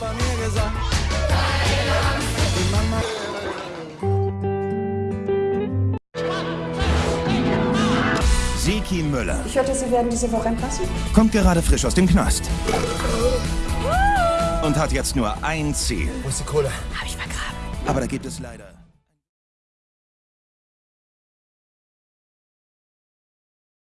Papa mir gesagt. Die Mama. Siki Müller Ich hörte, Sie werden diese Woche entlassen. kommt gerade frisch aus dem Knast. Und hat jetzt nur ein Ziel. Wo ist die Kohle? Hab ich vergraben. Aber da gibt es leider...